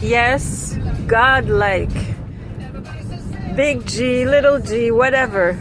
Yes, godlike. Big G, little g, whatever.